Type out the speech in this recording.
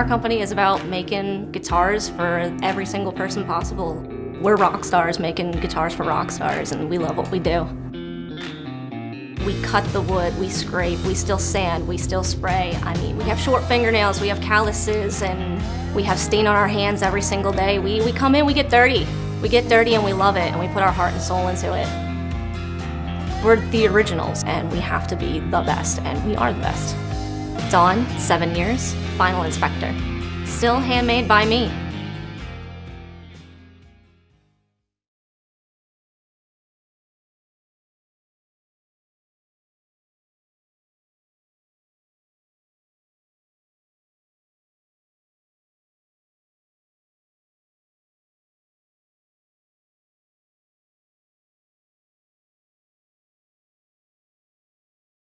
Our company is about making guitars for every single person possible. We're rock stars making guitars for rock stars, and we love what we do. We cut the wood, we scrape, we still sand, we still spray. I mean, we have short fingernails, we have calluses, and we have stain on our hands every single day. We, we come in, we get dirty. We get dirty and we love it, and we put our heart and soul into it. We're the originals, and we have to be the best, and we are the best. Dawn, seven years, final inspector. Still handmade by me.